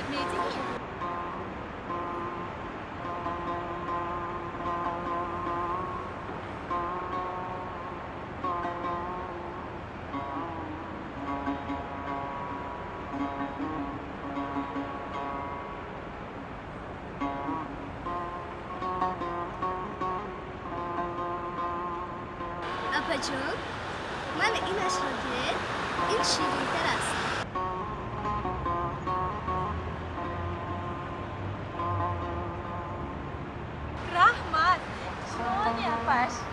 etmeye değil. Apa, Joe? Mana ina shirye in shiri tara Yes.